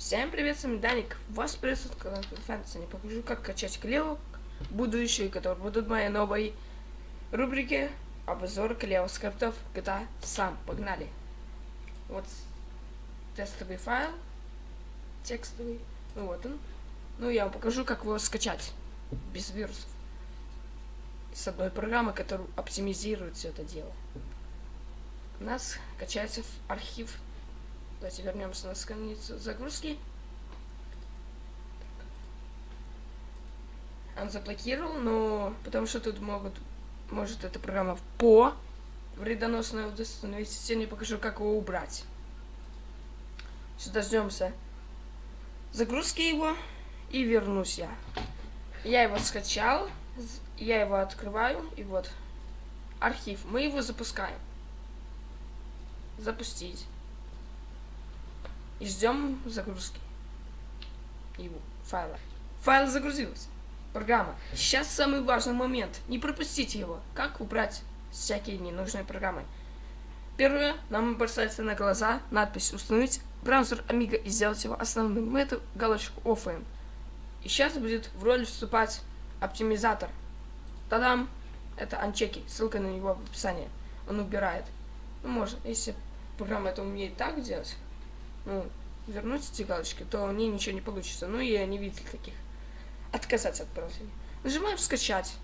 Всем привет, с вами Даник. Вас приветствует канал Фэнтези. Не покажу, как качать клевок будущие, которые будут в моей новой рубрике обзор клевых скриптов GTA сам. Погнали. Вот тестовый файл, текстовый. Ну вот он. Ну я вам покажу, как его скачать без вирусов. С одной программы, которая оптимизирует все это дело. У нас качается архив Давайте вернемся на страницу загрузки. Он заблокировал, но потому что тут могут, может эта программа по вредоносную установить. Сегодня покажу, как его убрать. Сейчас дождемся загрузки его и вернусь я. Я его скачал, я его открываю и вот архив. Мы его запускаем. Запустить и ждем загрузки его файла. Файл загрузился. Программа. Сейчас самый важный момент. Не пропустите его. Как убрать всякие ненужные программы. Первое, нам бросается на глаза надпись «Установить браузер Amiga и сделать его основным». Мы эту галочку офаем. И сейчас будет в роль вступать оптимизатор. Тадам! Это анчеки. Ссылка на него в описании. Он убирает. Ну, можно, если программа это умеет так делать, ну, вернуть эти галочки, то мне ничего не получится. Ну, я не видел таких. Отказаться от браузера. Нажимаем «Скачать».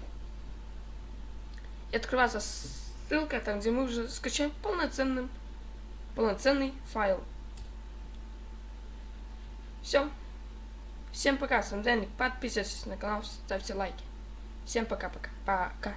И открывается ссылка, там, где мы уже скачаем полноценный, полноценный файл. Все. Всем пока, с вами Дэнни. Подписывайтесь на канал, ставьте лайки. Всем пока-пока. Пока. -пока. пока.